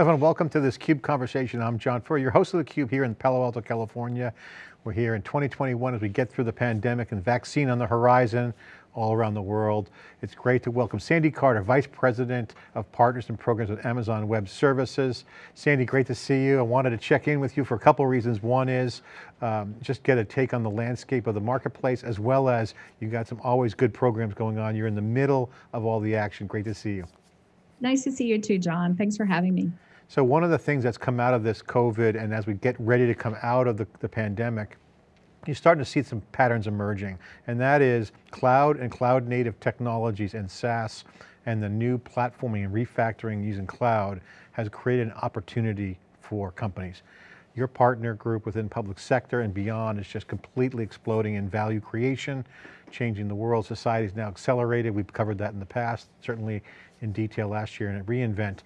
Everyone, welcome to this CUBE conversation. I'm John Furrier, your host of theCUBE here in Palo Alto, California. We're here in 2021 as we get through the pandemic and vaccine on the horizon all around the world. It's great to welcome Sandy Carter, Vice President of Partners and Programs at Amazon Web Services. Sandy, great to see you. I wanted to check in with you for a couple of reasons. One is um, just get a take on the landscape of the marketplace, as well as you got some always good programs going on. You're in the middle of all the action. Great to see you. Nice to see you too, John. Thanks for having me. So one of the things that's come out of this COVID and as we get ready to come out of the, the pandemic, you're starting to see some patterns emerging, and that is cloud and cloud native technologies and SaaS and the new platforming and refactoring using cloud has created an opportunity for companies. Your partner group within public sector and beyond is just completely exploding in value creation, changing the world. Society is now accelerated. We've covered that in the past, certainly in detail last year in reInvent.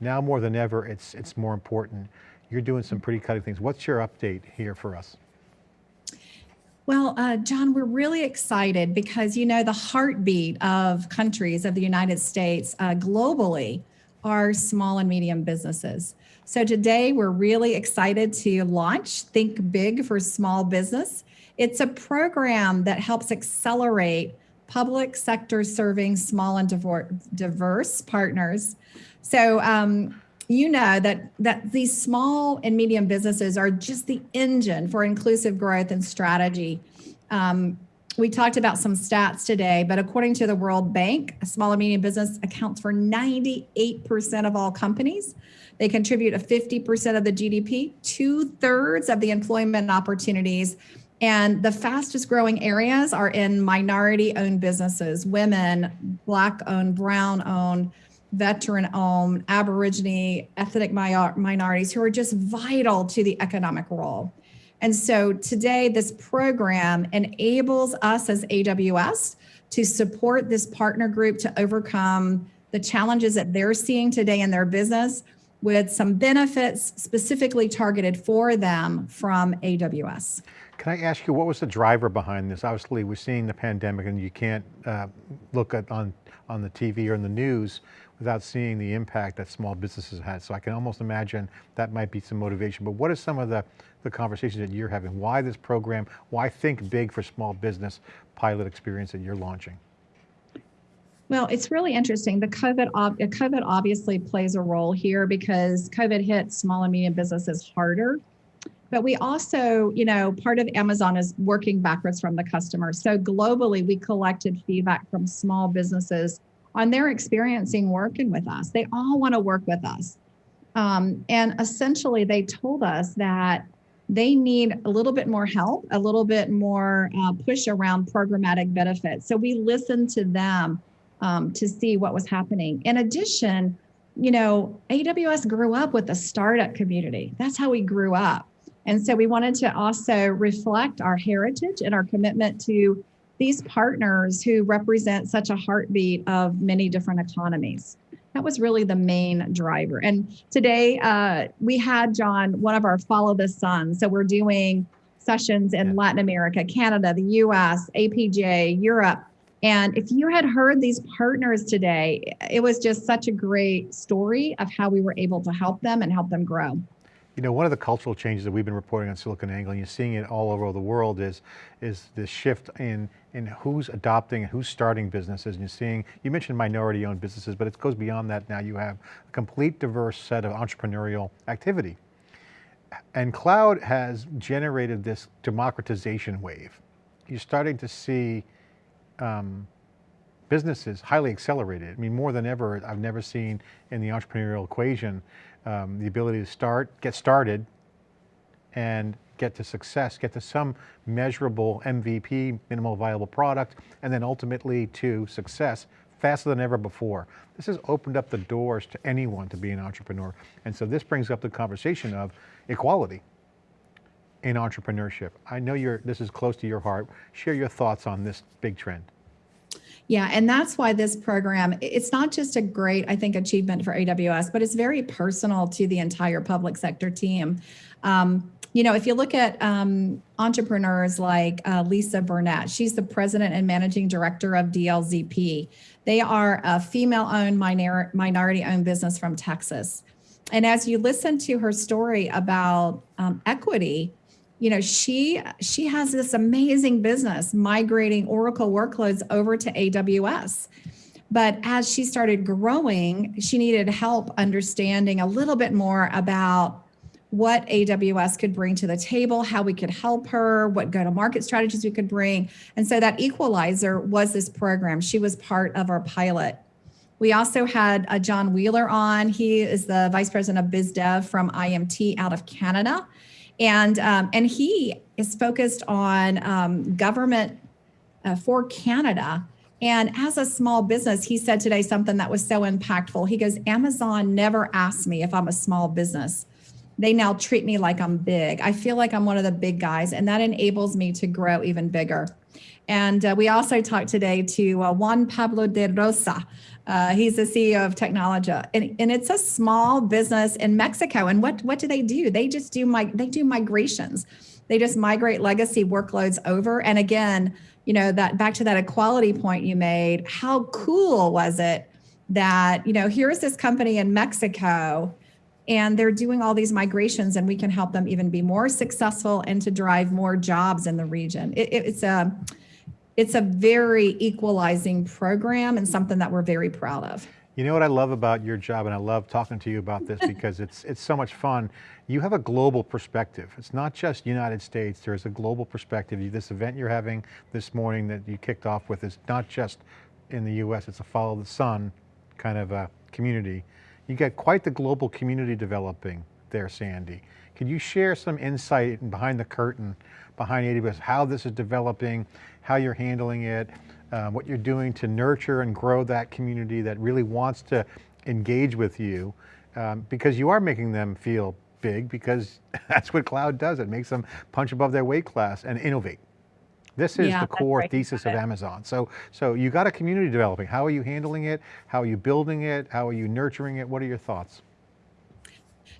Now more than ever, it's, it's more important. You're doing some pretty cutting things. What's your update here for us? Well, uh, John, we're really excited because, you know, the heartbeat of countries of the United States uh, globally are small and medium businesses. So today we're really excited to launch Think Big for Small Business. It's a program that helps accelerate public sector serving small and diverse partners. So um, you know that that these small and medium businesses are just the engine for inclusive growth and strategy. Um, we talked about some stats today, but according to the World Bank, a small and medium business accounts for 98% of all companies. They contribute a 50% of the GDP, two thirds of the employment opportunities. And the fastest growing areas are in minority owned businesses, women, black owned, brown owned, veteran owned, Aborigine, ethnic minorities who are just vital to the economic role. And so today, this program enables us as AWS to support this partner group to overcome the challenges that they're seeing today in their business with some benefits specifically targeted for them from AWS. Can I ask you, what was the driver behind this? Obviously, we're seeing the pandemic and you can't uh, look at on, on the TV or in the news without seeing the impact that small businesses had. So I can almost imagine that might be some motivation, but what are some of the, the conversations that you're having? Why this program? Why think big for small business pilot experience that you're launching? Well, it's really interesting. The COVID, COVID obviously plays a role here because COVID hit small and medium businesses harder. But we also, you know, part of Amazon is working backwards from the customer. So globally, we collected feedback from small businesses on their experiencing working with us. They all want to work with us. Um, and essentially, they told us that they need a little bit more help, a little bit more uh, push around programmatic benefits. So we listened to them um, to see what was happening. In addition, you know, AWS grew up with the startup community. That's how we grew up. And so we wanted to also reflect our heritage and our commitment to these partners who represent such a heartbeat of many different economies. That was really the main driver. And today uh, we had John, one of our Follow the Sun. So we're doing sessions in Latin America, Canada, the US, APJ, Europe. And if you had heard these partners today, it was just such a great story of how we were able to help them and help them grow. You know, one of the cultural changes that we've been reporting on SiliconANGLE, and you're seeing it all over the world, is is the shift in in who's adopting and who's starting businesses. And you're seeing, you mentioned minority-owned businesses, but it goes beyond that. Now you have a complete diverse set of entrepreneurial activity, and cloud has generated this democratization wave. You're starting to see um, businesses highly accelerated. I mean, more than ever, I've never seen in the entrepreneurial equation um, the ability to start, get started, and get to success, get to some measurable MVP, minimal viable product, and then ultimately to success faster than ever before. This has opened up the doors to anyone to be an entrepreneur. And so this brings up the conversation of equality in entrepreneurship. I know you're, this is close to your heart. Share your thoughts on this big trend. Yeah, and that's why this program, it's not just a great, I think, achievement for AWS, but it's very personal to the entire public sector team. Um, you know, if you look at um, entrepreneurs like uh, Lisa Burnett, she's the president and managing director of DLZP. They are a female-owned, minor, minority-owned business from Texas. and as you listen to her story about um, equity, you know she she has this amazing business migrating Oracle workloads over to AWS. But as she started growing, she needed help understanding a little bit more about what AWS could bring to the table, how we could help her, what go to market strategies we could bring. And so that equalizer was this program. She was part of our pilot. We also had uh, John Wheeler on. He is the vice president of biz dev from IMT out of Canada. And, um, and he is focused on um, government uh, for Canada. And as a small business, he said today something that was so impactful. He goes, Amazon never asked me if I'm a small business. They now treat me like I'm big. I feel like I'm one of the big guys, and that enables me to grow even bigger. And uh, we also talked today to uh, Juan Pablo de Rosa. Uh, he's the CEO of Technologia, and, and it's a small business in Mexico. And what what do they do? They just do my they do migrations. They just migrate legacy workloads over. And again, you know that back to that equality point you made. How cool was it that you know here's this company in Mexico and they're doing all these migrations and we can help them even be more successful and to drive more jobs in the region it, it, it's a it's a very equalizing program and something that we're very proud of You know what I love about your job, and I love talking to you about this because it's it's so much fun. You have a global perspective. It's not just United States. There's a global perspective. This event you're having this morning that you kicked off with is not just in the U.S. It's a follow the sun kind of a community. You got quite the global community developing there, Sandy. Can you share some insight and behind the curtain, behind AWS, how this is developing, how you're handling it, uh, what you're doing to nurture and grow that community that really wants to engage with you, um, because you are making them feel big, because that's what cloud does. It makes them punch above their weight class and innovate. This is Yeah, the core right. thesis of Amazon. So, so you got a community developing. How are you handling it? How are you building it? How are you nurturing it? What are your thoughts?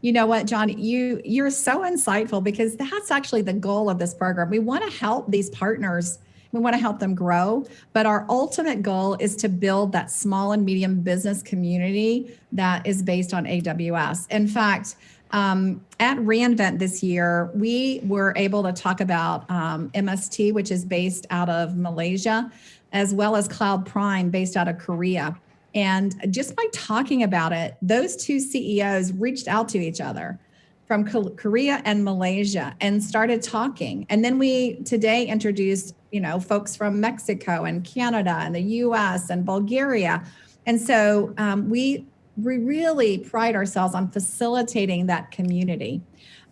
You know what, John, you you're so insightful because that's actually the goal of this program. We want to help these partners. We want to help them grow, but our ultimate goal is to build that small and medium business community that is based on AWS. In fact, um, at reInvent this year, we were able to talk about um, MST, which is based out of Malaysia, as well as Cloud Prime, based out of Korea. And just by talking about it, those two CEOs reached out to each other from Korea and Malaysia and started talking. And then we today introduced, you know, folks from Mexico and Canada and the US and Bulgaria. And so um, we, we really pride ourselves on facilitating that community.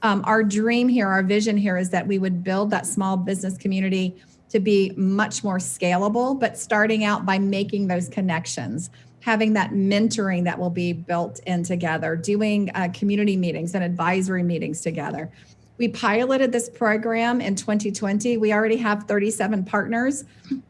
Um, our dream here, our vision here is that we would build that small business community to be much more scalable, but starting out by making those connections, having that mentoring that will be built in together, doing uh, community meetings and advisory meetings together. We piloted this program in 2020. We already have 37 partners.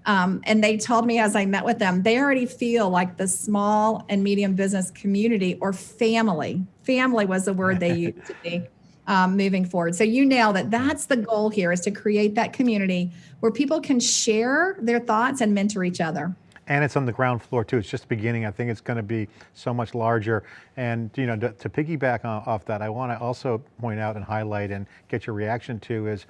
Um, and they told me as I met with them, they already feel like the small and medium business community or family. Family was the word they used to be um, moving forward. So you nailed it. That's the goal here is to create that community where people can share their thoughts and mentor each other. And it's on the ground floor too. It's just beginning. I think it's going to be so much larger. And you know, to, to piggyback on, off that, I want to also point out and highlight and get your reaction to is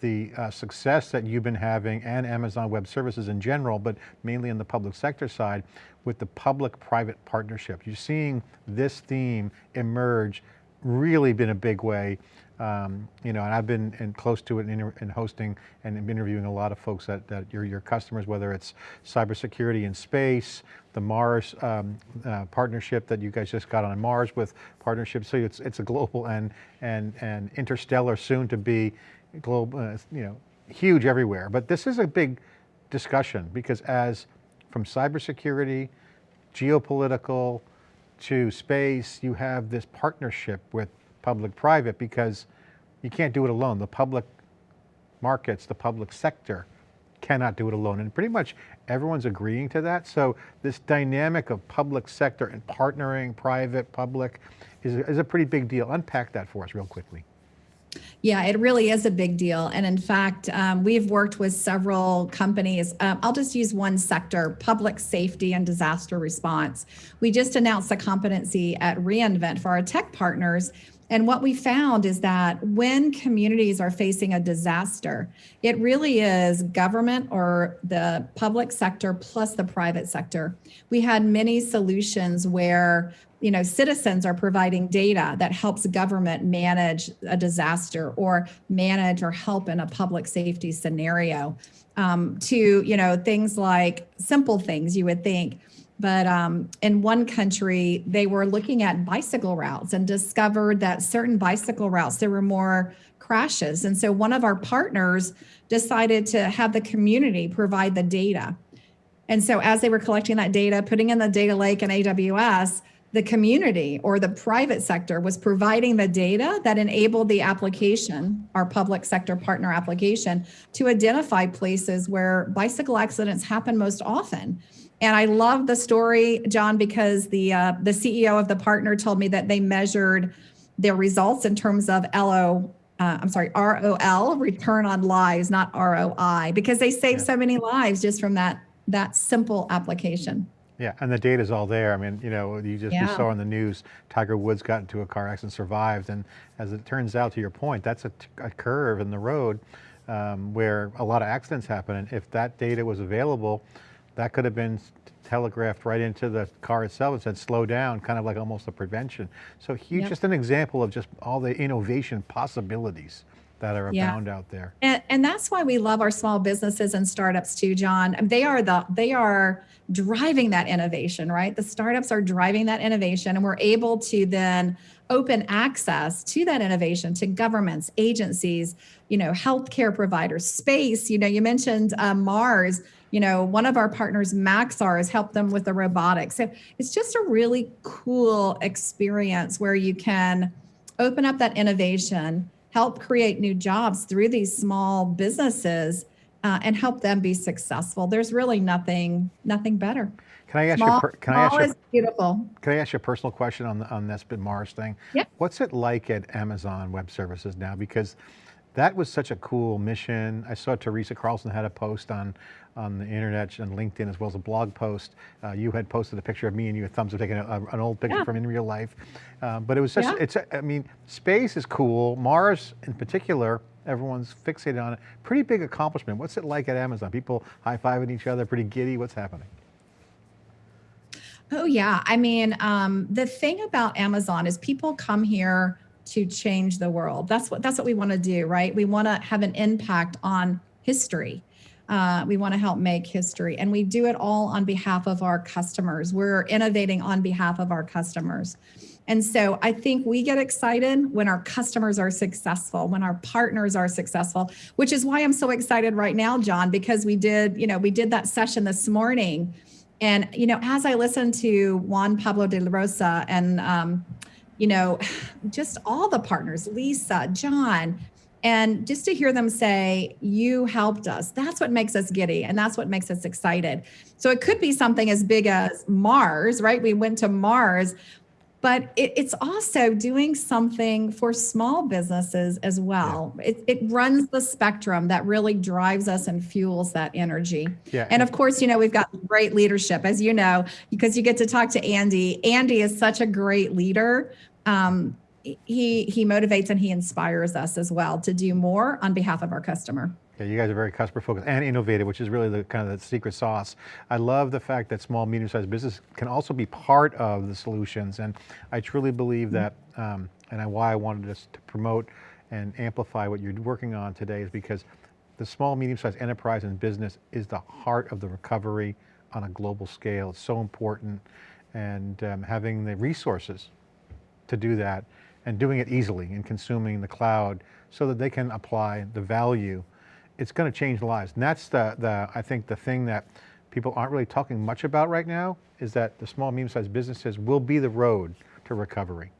the uh, success that you've been having and Amazon Web Services in general, but mainly in the public sector side with the public-private partnership. You're seeing this theme emerge really been a big way. Um, you know, and I've been in close to it in, in hosting and interviewing a lot of folks that, that your, your customers, whether it's cybersecurity in space, the Mars um, uh, partnership that you guys just got on Mars with partnerships. So it's, it's a global and, and, and interstellar soon to be global, uh, you know, huge everywhere. But this is a big discussion because as from cybersecurity, geopolitical, to space, you have this partnership with public-private because you can't do it alone. The public markets, the public sector cannot do it alone. And pretty much everyone's agreeing to that. So this dynamic of public sector and partnering, private, public, is, is a pretty big deal. Unpack that for us real quickly. Yeah, it really is a big deal. And in fact, um, we've worked with several companies. Um, I'll just use one sector public safety and disaster response. We just announced a competency at reInvent for our tech partners. And what we found is that when communities are facing a disaster, it really is government or the public sector plus the private sector. We had many solutions where you know citizens are providing data that helps government manage a disaster or manage or help in a public safety scenario um, to you know things like simple things you would think but um, in one country they were looking at bicycle routes and discovered that certain bicycle routes there were more crashes and so one of our partners decided to have the community provide the data and so as they were collecting that data putting in the data lake in aws the community or the private sector was providing the data that enabled the application, our public sector partner application, to identify places where bicycle accidents happen most often. And I love the story, John, because the uh, the CEO of the partner told me that they measured their results in terms of LO. Uh, I'm sorry, ROL, return on lives, not ROI, because they saved yeah. so many lives just from that that simple application. Yeah, and the data's all there. I mean, you know, you just yeah. you saw in the news, Tiger Woods got into a car accident, survived, and as it turns out, to your point, that's a, a curve in the road um, where a lot of accidents happen, and if that data was available, that could have been telegraphed right into the car itself and said slow down, kind of like almost a prevention. So huge, yep. just an example of just all the innovation possibilities that are yeah. abound out there. And, and that's why we love our small businesses and startups too, John. They are the they are driving that innovation, right? The startups are driving that innovation, and we're able to then open access to that innovation to governments, agencies, you know, healthcare providers, space. You know, you mentioned uh, Mars. You know, one of our partners, Maxar, has helped them with the robotics. So it's just a really cool experience where you can open up that innovation help create new jobs through these small businesses uh, and help them be successful. There's really nothing nothing better. Can I ask small, you? Can I ask you? beautiful. Can I ask you a personal question on the, on this Mars thing? Yeah. What's it like at Amazon Web Services now? Because that was such a cool mission. I saw Teresa Carlson had a post on on the internet and LinkedIn as well as a blog post. Uh, you had posted a picture of me and you, thumbs up taking a, an old picture yeah. from in real life. Um, but it was such, yeah. it's, I mean, space is cool. Mars in particular, everyone's fixated on it. Pretty big accomplishment. What's it like at Amazon? People high-fiving each other, pretty giddy. What's happening? Oh yeah, I mean, um, the thing about Amazon is people come here to change the world. That's what that's what we want to do, right? We want to have an impact on history. Uh, we want to help make history, and we do it all on behalf of our customers. We're innovating on behalf of our customers. And so I think we get excited when our customers are successful, when our partners are successful, which is why I'm so excited right now, John, because we did, you know, we did that session this morning. And, you know, as I listened to Juan Pablo de la Rosa and, um, you know, just all the partners, Lisa, John, and just to hear them say, You helped us, that's what makes us giddy and that's what makes us excited. So it could be something as big as Mars, right? We went to Mars, but it, it's also doing something for small businesses as well. Yeah. It, it runs the spectrum that really drives us and fuels that energy. Yeah. And of course, you know, we've got great leadership, as you know, because you get to talk to Andy. Andy is such a great leader. Um, he he motivates and he inspires us as well to do more on behalf of our customer. Yeah, you guys are very customer focused and innovative, which is really the kind of the secret sauce. I love the fact that small, medium-sized business can also be part of the solutions, and I truly believe that, um, and why I wanted us to promote and amplify what you're working on today is because the small, medium-sized enterprise and business is the heart of the recovery on a global scale. It's so important, and um, having the resources to do that and doing it easily and consuming the cloud so that they can apply the value, it's going to change lives. And that's the, the, I think the thing that people aren't really talking much about right now is that the small, medium-sized businesses will be the road to recovery.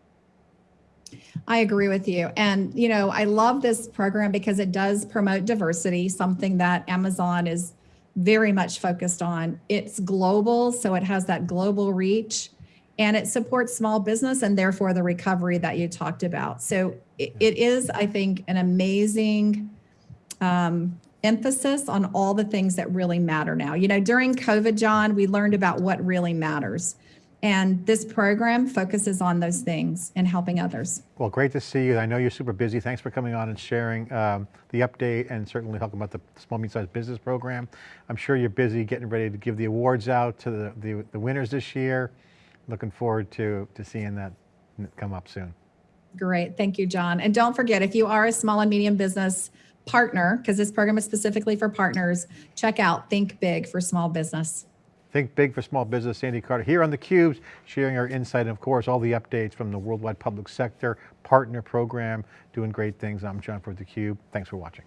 I agree with you. And, you know, I love this program because it does promote diversity, something that Amazon is very much focused on. It's global, so it has that global reach and it supports small business and therefore the recovery that you talked about. So it, it is, I think, an amazing um, emphasis on all the things that really matter now. You know, during COVID, John, we learned about what really matters. And this program focuses on those things and helping others. Well, great to see you. I know you're super busy. Thanks for coming on and sharing um, the update and certainly talking about the Small Medium Sized Business Program. I'm sure you're busy getting ready to give the awards out to the, the, the winners this year. Looking forward to, to seeing that come up soon. Great. Thank you, John. And don't forget, if you are a small and medium business partner, because this program is specifically for partners, check out Think Big for Small Business. Think Big for Small Business, Sandy Carter here on theCUBE, sharing our insight and of course all the updates from the Worldwide Public Sector Partner Program, doing great things. I'm John for theCUBE. Thanks for watching.